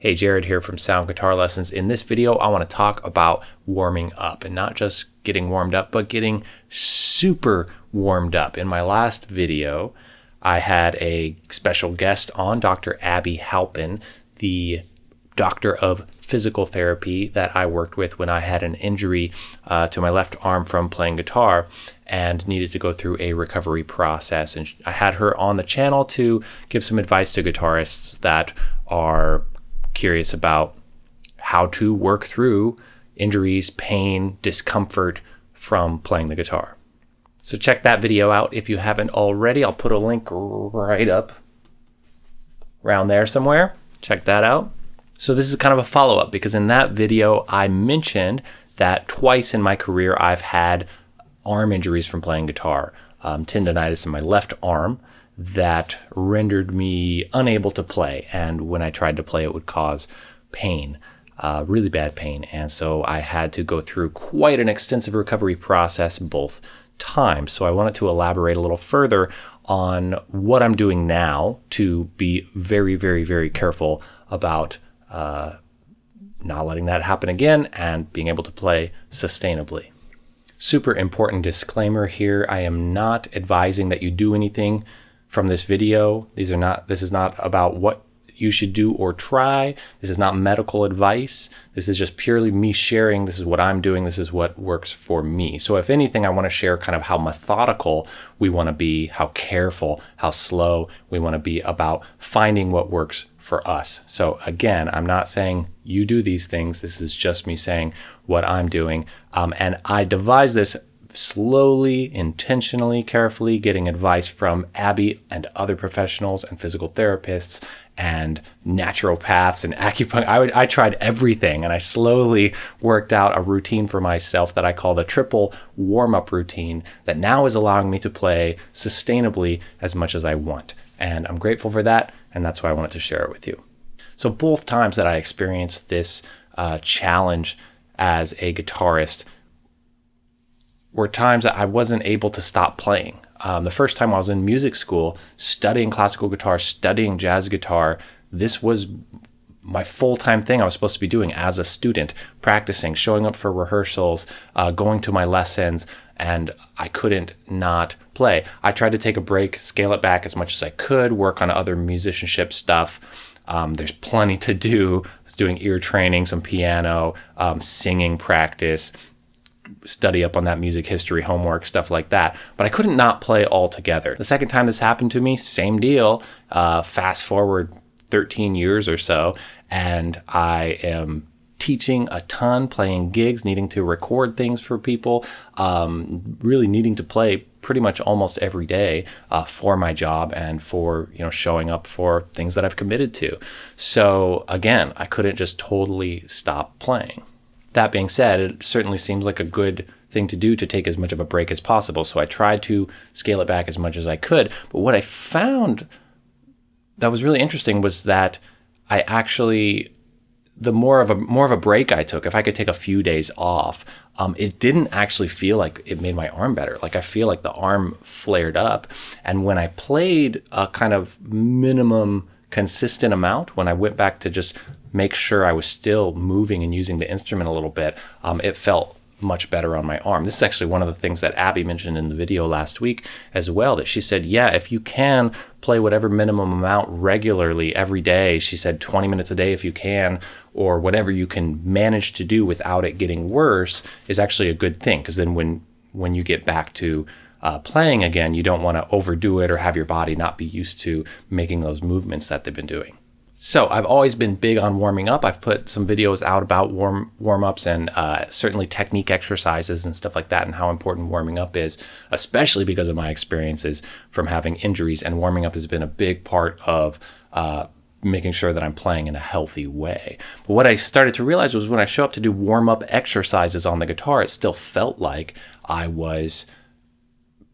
Hey, Jared here from Sound Guitar Lessons. In this video, I want to talk about warming up and not just getting warmed up, but getting super warmed up. In my last video, I had a special guest on, Dr. Abby Halpin, the doctor of physical therapy that I worked with when I had an injury uh, to my left arm from playing guitar and needed to go through a recovery process. And I had her on the channel to give some advice to guitarists that are curious about how to work through injuries, pain, discomfort from playing the guitar. So check that video out if you haven't already. I'll put a link right up around there somewhere. Check that out. So this is kind of a follow-up because in that video I mentioned that twice in my career I've had arm injuries from playing guitar. Um, tendonitis in my left arm that rendered me unable to play. And when I tried to play, it would cause pain, uh, really bad pain. And so I had to go through quite an extensive recovery process both times. So I wanted to elaborate a little further on what I'm doing now to be very, very, very careful about uh, not letting that happen again and being able to play sustainably. Super important disclaimer here. I am not advising that you do anything from this video. These are not, this is not about what you should do or try. This is not medical advice. This is just purely me sharing. This is what I'm doing. This is what works for me. So if anything, I want to share kind of how methodical we want to be, how careful, how slow we want to be about finding what works for us. So again, I'm not saying you do these things. This is just me saying what I'm doing. Um, and I devised this slowly, intentionally, carefully, getting advice from Abby and other professionals and physical therapists and naturopaths and acupuncture. I, would, I tried everything and I slowly worked out a routine for myself that I call the triple warm up routine that now is allowing me to play sustainably as much as I want. And I'm grateful for that. And that's why I wanted to share it with you. So, both times that I experienced this uh, challenge as a guitarist, were times that I wasn't able to stop playing. Um, the first time I was in music school, studying classical guitar, studying jazz guitar, this was my full-time thing I was supposed to be doing as a student, practicing, showing up for rehearsals, uh, going to my lessons, and I couldn't not play. I tried to take a break, scale it back as much as I could, work on other musicianship stuff. Um, there's plenty to do. I was doing ear training, some piano, um, singing practice, study up on that music history homework, stuff like that. But I couldn't not play altogether. The second time this happened to me, same deal. Uh, fast forward 13 years or so, and I am teaching a ton, playing gigs, needing to record things for people, um, really needing to play pretty much almost every day uh, for my job and for you know showing up for things that I've committed to. So again, I couldn't just totally stop playing. That being said, it certainly seems like a good thing to do to take as much of a break as possible. So I tried to scale it back as much as I could. But what I found that was really interesting was that I actually the more of a more of a break I took, if I could take a few days off, um, it didn't actually feel like it made my arm better. Like I feel like the arm flared up, and when I played a kind of minimum consistent amount, when I went back to just make sure I was still moving and using the instrument a little bit, um, it felt much better on my arm. This is actually one of the things that Abby mentioned in the video last week as well, that she said, yeah, if you can play whatever minimum amount regularly every day, she said 20 minutes a day if you can, or whatever you can manage to do without it getting worse is actually a good thing. Because then when, when you get back to uh, playing again, you don't want to overdo it or have your body not be used to making those movements that they've been doing. So I've always been big on warming up. I've put some videos out about warm warm ups and uh, certainly technique exercises and stuff like that, and how important warming up is, especially because of my experiences from having injuries. And warming up has been a big part of uh, making sure that I'm playing in a healthy way. But what I started to realize was when I show up to do warm up exercises on the guitar, it still felt like I was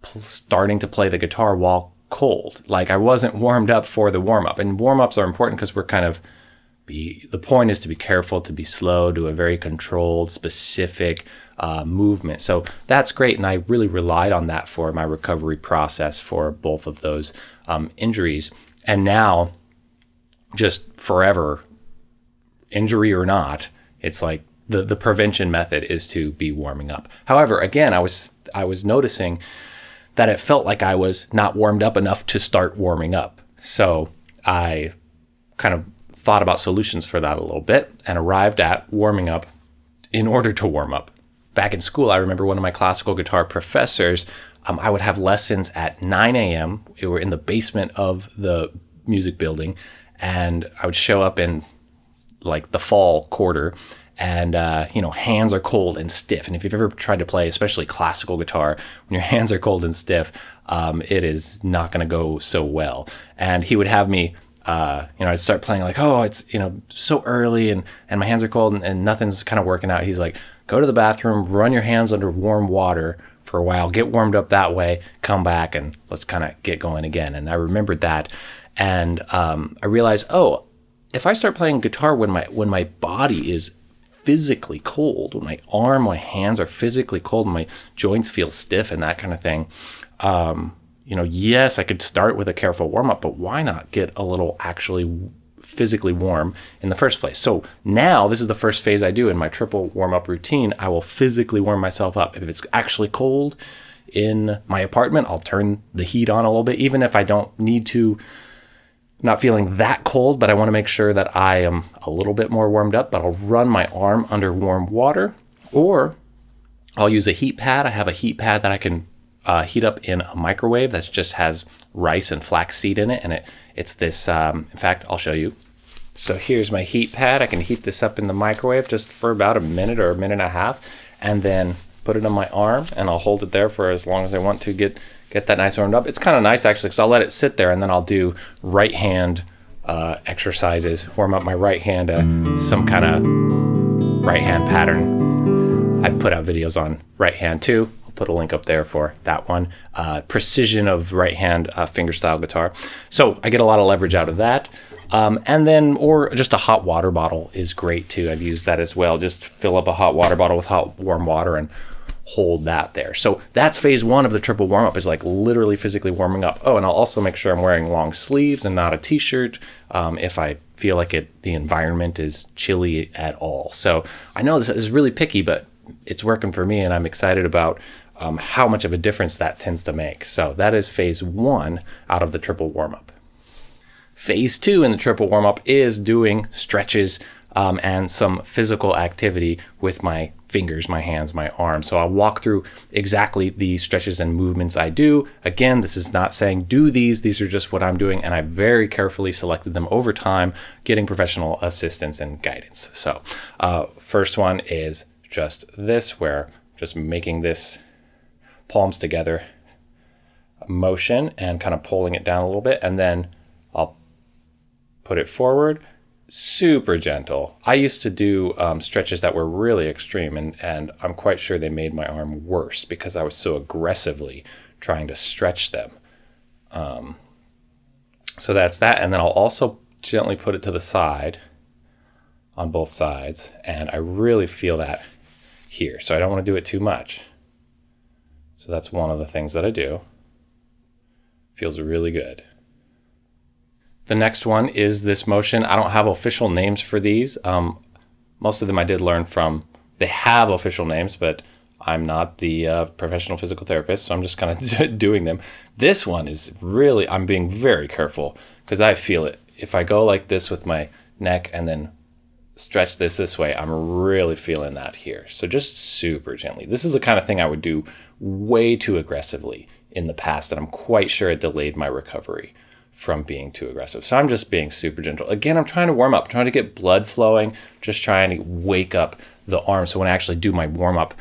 starting to play the guitar while cold. Like I wasn't warmed up for the warm up. And warm ups are important because we're kind of be the point is to be careful, to be slow, do a very controlled, specific uh, movement. So that's great, and I really relied on that for my recovery process for both of those um, injuries. And now, just forever, injury or not, it's like the, the prevention method is to be warming up. However, again, I was I was noticing that it felt like I was not warmed up enough to start warming up. So I kind of thought about solutions for that a little bit and arrived at warming up in order to warm up. Back in school, I remember one of my classical guitar professors. Um, I would have lessons at 9 a.m. We were in the basement of the music building, and I would show up in like the fall quarter and uh, you know hands are cold and stiff. And if you've ever tried to play especially classical guitar when your hands are cold and stiff um, it is not going to go so well. And he would have me uh, you know i'd start playing like oh it's you know so early and and my hands are cold and, and nothing's kind of working out. He's like go to the bathroom run your hands under warm water for a while get warmed up that way come back and let's kind of get going again. And i remembered that. And um, i realized oh if i start playing guitar when my when my body is physically cold, when my arm, my hands are physically cold, my joints feel stiff and that kind of thing. Um, you know, yes, I could start with a careful warm up, but why not get a little actually physically warm in the first place? So now this is the first phase I do in my triple warm up routine. I will physically warm myself up. If it's actually cold in my apartment, I'll turn the heat on a little bit, even if I don't need to not feeling that cold, but I want to make sure that I am a little bit more warmed up. But I'll run my arm under warm water, or I'll use a heat pad. I have a heat pad that I can uh, heat up in a microwave that just has rice and flaxseed in it, and it it's this. Um, in fact, I'll show you. So here's my heat pad. I can heat this up in the microwave just for about a minute or a minute and a half, and then put it on my arm, and I'll hold it there for as long as I want to get get that nice warmed up. It's kind of nice actually because I'll let it sit there and then I'll do right hand uh, exercises, warm up my right hand, uh, some kind of right hand pattern. I put out videos on right hand too. I'll put a link up there for that one. Uh, precision of right hand uh, fingerstyle guitar. So I get a lot of leverage out of that. Um, and then, or just a hot water bottle is great too. I've used that as well. Just fill up a hot water bottle with hot warm water and hold that there. So that's phase one of the triple warm up is like literally physically warming up. Oh, and I'll also make sure I'm wearing long sleeves and not a t-shirt um, if I feel like it the environment is chilly at all. So I know this is really picky, but it's working for me, and I'm excited about um, how much of a difference that tends to make. So that is phase one out of the triple warm up. Phase two in the triple warm up is doing stretches um, and some physical activity with my fingers, my hands, my arms. So I'll walk through exactly the stretches and movements I do. Again, this is not saying do these, these are just what I'm doing. And I very carefully selected them over time, getting professional assistance and guidance. So, uh, first one is just this, where just making this palms together motion and kind of pulling it down a little bit. And then I'll put it forward super gentle. I used to do um, stretches that were really extreme, and, and I'm quite sure they made my arm worse because I was so aggressively trying to stretch them. Um, so that's that. And then I'll also gently put it to the side on both sides. And I really feel that here. So I don't want to do it too much. So that's one of the things that I do. Feels really good. The next one is this motion. I don't have official names for these. Um, most of them I did learn from, they have official names, but I'm not the uh, professional physical therapist, so I'm just kind of doing them. This one is really, I'm being very careful because I feel it. If I go like this with my neck and then stretch this this way, I'm really feeling that here. So just super gently. This is the kind of thing I would do way too aggressively in the past, and I'm quite sure it delayed my recovery from being too aggressive. So I'm just being super gentle. Again, I'm trying to warm up, trying to get blood flowing, just trying to wake up the arm. So when I actually do my warm up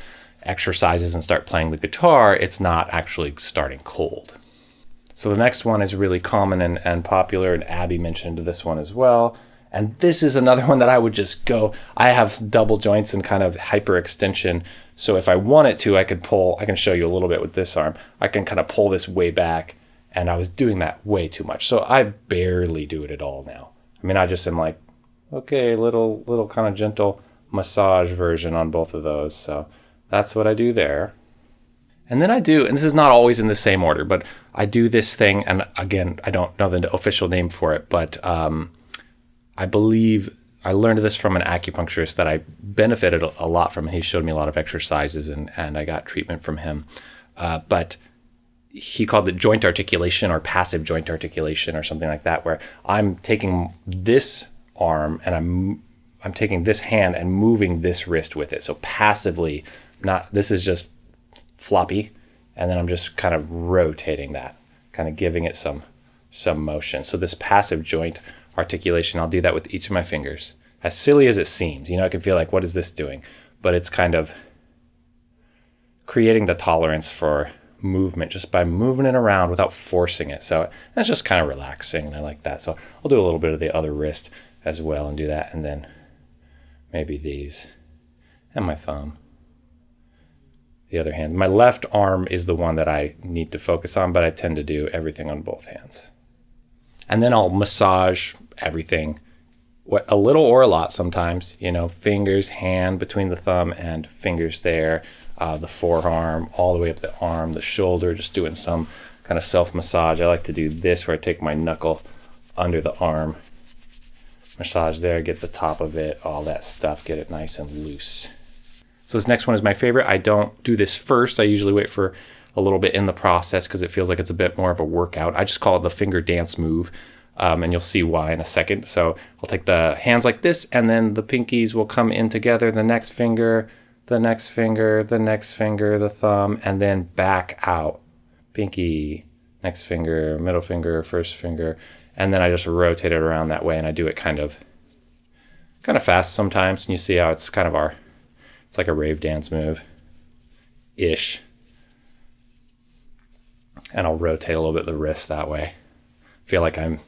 exercises and start playing the guitar, it's not actually starting cold. So the next one is really common and, and popular, and Abby mentioned this one as well. And this is another one that I would just go. I have double joints and kind of hyperextension. So if I wanted to, I could pull, I can show you a little bit with this arm. I can kind of pull this way back and I was doing that way too much. So I barely do it at all now. I mean, I just am like, okay, little little kind of gentle massage version on both of those. So that's what I do there. And then I do, and this is not always in the same order, but I do this thing, and again, I don't know the official name for it, but um, I believe I learned this from an acupuncturist that I benefited a lot from. He showed me a lot of exercises and, and I got treatment from him. Uh, but he called it joint articulation or passive joint articulation or something like that, where I'm taking this arm and I'm I'm taking this hand and moving this wrist with it. So passively, not this is just floppy, and then I'm just kind of rotating that, kind of giving it some some motion. So this passive joint articulation, I'll do that with each of my fingers. As silly as it seems, you know, I can feel like, what is this doing? But it's kind of creating the tolerance for movement just by moving it around without forcing it. So that's just kind of relaxing, and I like that. So I'll do a little bit of the other wrist as well and do that, and then maybe these and my thumb. The other hand. My left arm is the one that I need to focus on, but I tend to do everything on both hands. And then I'll massage everything what a little or a lot sometimes, you know, fingers, hand between the thumb and fingers there, uh, the forearm, all the way up the arm, the shoulder, just doing some kind of self massage. I like to do this where I take my knuckle under the arm, massage there, get the top of it, all that stuff, get it nice and loose. So this next one is my favorite. I don't do this first. I usually wait for a little bit in the process because it feels like it's a bit more of a workout. I just call it the finger dance move. Um, and you'll see why in a second. So I'll take the hands like this, and then the pinkies will come in together. The next finger, the next finger, the next finger, the thumb, and then back out. Pinky, next finger, middle finger, first finger, and then I just rotate it around that way, and I do it kind of, kind of fast sometimes. And you see how it's kind of our, it's like a rave dance move, ish. And I'll rotate a little bit the wrist that way. Feel like I'm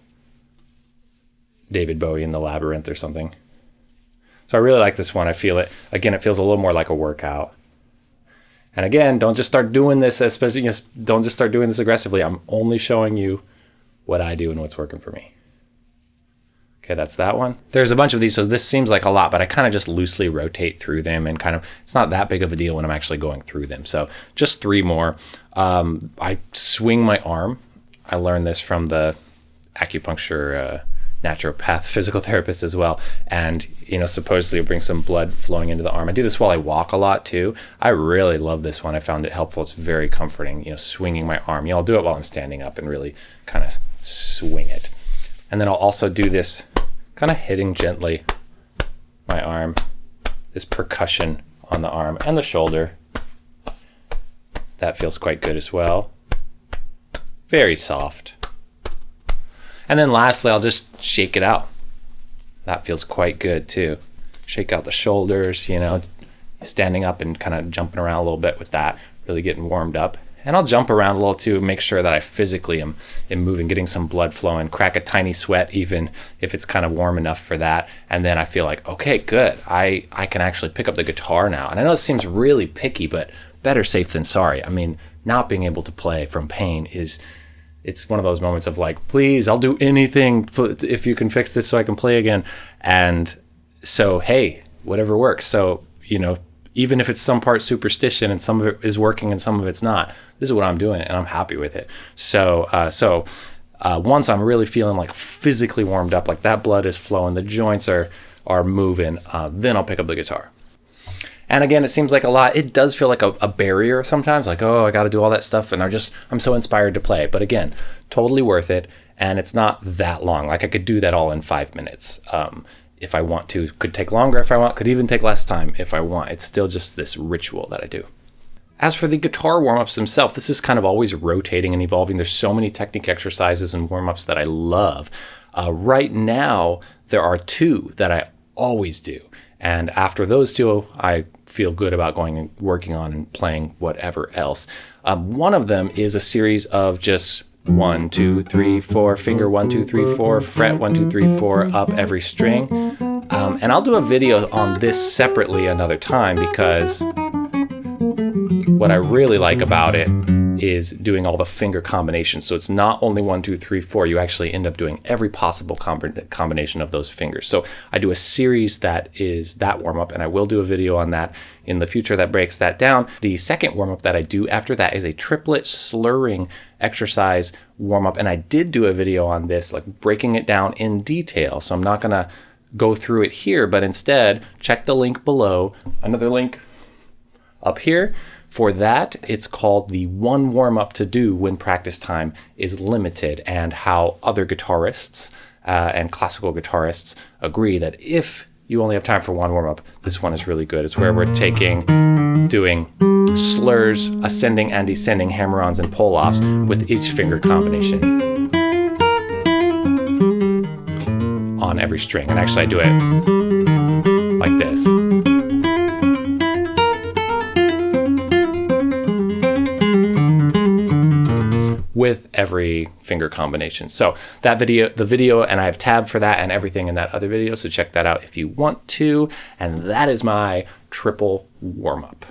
David Bowie in the Labyrinth or something. So I really like this one. I feel it. Again, it feels a little more like a workout. And again, don't just start doing this, especially don't just start doing this aggressively. I'm only showing you what I do and what's working for me. Okay, that's that one. There's a bunch of these, so this seems like a lot, but I kind of just loosely rotate through them and kind of, it's not that big of a deal when I'm actually going through them. So just three more. Um, I swing my arm. I learned this from the acupuncture uh, naturopath, physical therapist as well. And, you know, supposedly bring some blood flowing into the arm. I do this while I walk a lot too. I really love this one. I found it helpful. It's very comforting, you know, swinging my arm. You know, I'll do it while I'm standing up and really kind of swing it. And then I'll also do this kind of hitting gently my arm, this percussion on the arm and the shoulder. That feels quite good as well. Very soft. And then lastly, I'll just shake it out. That feels quite good too. Shake out the shoulders, you know, standing up and kind of jumping around a little bit with that, really getting warmed up. And I'll jump around a little too, make sure that I physically am, am moving, getting some blood flowing, crack a tiny sweat even if it's kind of warm enough for that. And then I feel like, okay, good. I, I can actually pick up the guitar now. And I know it seems really picky, but better safe than sorry. I mean, not being able to play from pain is it's one of those moments of like, please, I'll do anything if you can fix this so I can play again. And so, hey, whatever works. So, you know, even if it's some part superstition and some of it is working and some of it's not, this is what I'm doing and I'm happy with it. So, uh, so uh, once I'm really feeling like physically warmed up, like that blood is flowing, the joints are are moving, uh, then I'll pick up the guitar. And again, it seems like a lot. It does feel like a, a barrier sometimes, like, oh, I got to do all that stuff. And I'm just, I'm so inspired to play. But again, totally worth it. And it's not that long. Like I could do that all in five minutes. Um, if I want to, could take longer if I want, could even take less time if I want. It's still just this ritual that I do. As for the guitar warm-ups themselves, this is kind of always rotating and evolving. There's so many technique exercises and warm-ups that I love. Uh, right now, there are two that I always do. And after those two, I feel good about going and working on and playing whatever else. Um, one of them is a series of just one, two, three, four, finger one, two, three, four, fret one, two, three, four, up every string. Um, and I'll do a video on this separately another time because what I really like about it is doing all the finger combinations. So it's not only one, two, three, four. You actually end up doing every possible combination of those fingers. So I do a series that is that warm up, and I will do a video on that in the future that breaks that down. The second warm up that I do after that is a triplet slurring exercise warm up, and I did do a video on this, like breaking it down in detail. So I'm not gonna go through it here, but instead check the link below. Another link up here. For that, it's called the one warm up to do when practice time is limited, and how other guitarists uh, and classical guitarists agree that if you only have time for one warm up, this one is really good. It's where we're taking, doing slurs, ascending and descending hammer ons and pull offs with each finger combination on every string. And actually, I do it like this. Every finger combination. So that video, the video, and I have tab for that and everything in that other video. So check that out if you want to. And that is my triple warm up.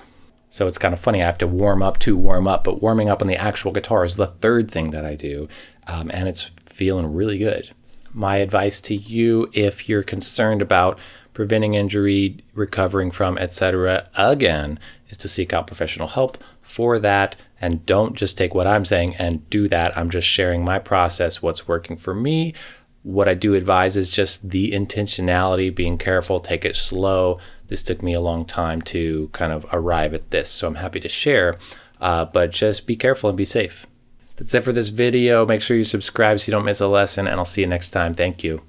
So it's kind of funny. I have to warm up to warm up, but warming up on the actual guitar is the third thing that I do. Um, and it's feeling really good. My advice to you, if you're concerned about preventing injury, recovering from, etc., again, is to seek out professional help for that and don't just take what I'm saying and do that. I'm just sharing my process, what's working for me. What I do advise is just the intentionality, being careful, take it slow. This took me a long time to kind of arrive at this, so I'm happy to share. Uh, but just be careful and be safe. That's it for this video. Make sure you subscribe so you don't miss a lesson, and I'll see you next time. Thank you.